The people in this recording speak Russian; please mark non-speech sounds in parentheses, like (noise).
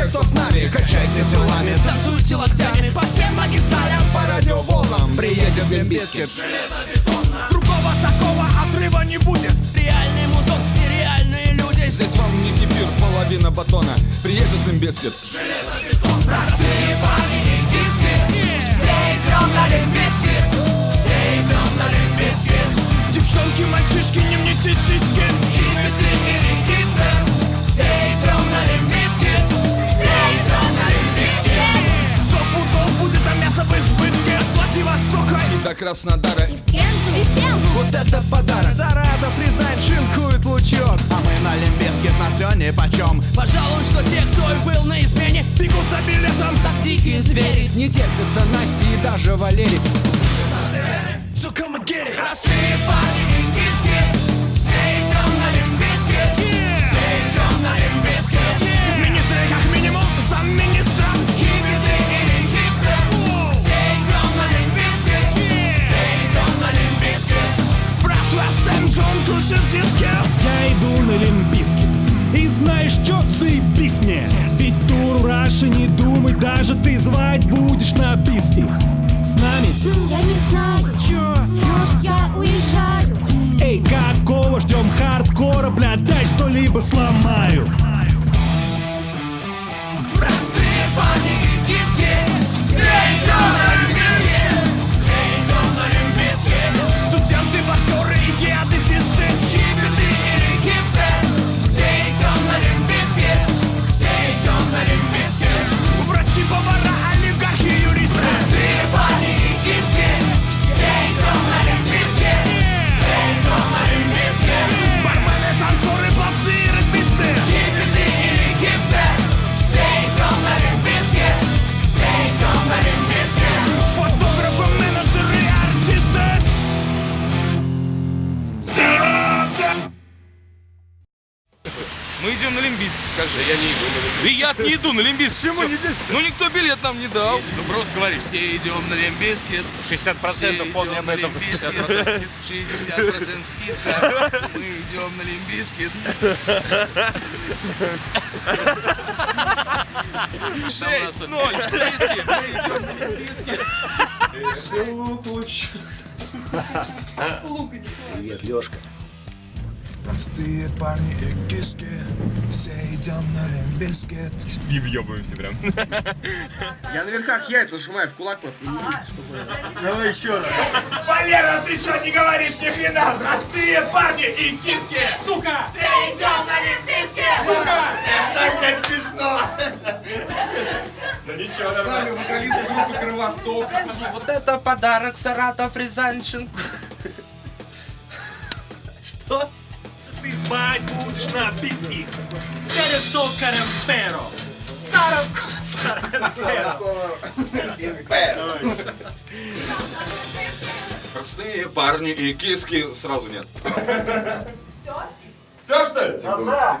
Все, кто с нами, качайте телами. Танцуйте локтями по всем магистралям По радиоволнам. Приедет Limp Bizkit Другого такого отрыва не будет. Реальный музон, нереальные люди. Здесь вам не кипир, половина батона. Приедет Limp Bizkit Простые парни и киски Все идем на Limp Bizkit до Краснодара. И в Пензу, и в Пензу. Вот это подарок. Саратов, Рязань, шинкует лучок. А мы на Limp Bizkit на все ни почем Пожалуй, что те, кто и был на измене Бегут за билетом, как дикие звери Не терпится Настя и даже Валерий Джон крутит диски Я иду на Лимбиски. И знаешь что, заебись мне. Ведь туру Раши не думай Даже ты звать будешь на бис их С нами? Я не знаю. Чё? Может, я уезжаю. Эй, какого ждем хардкора, бля, дай что-либо сломаю Мы идем на Лимбийск, скажи. я не иду на Лимбийск. И я не иду на Лимбийск. Почему не здесь? Ну никто билет нам не дал. Ну просто говори, все идем на Лимбийск. 60% помни об этом. 60% скидка. Мы идем на Лимбийск. Шесть, ноль, скидки. Мы идем на Лимбийск. Привет, Лешка Простые парни и киски Все идем на лимбискет И въебываемся прям. (laughs) Я на верхах яйца сжимаю в кулак просто. Валера, ты что не говоришь ни хрена? Простые парни и киски! Сука! Все идем на Лимбийске! Сука! Так как смешно! С нами вокалист группы Кровосток. Вот это подарок Саратов Рязаньшин. (laughs) Что? Ты звать будешь на бис их. Пересо карамперо. Сарако Простые парни и киски сразу нет. Все что ли?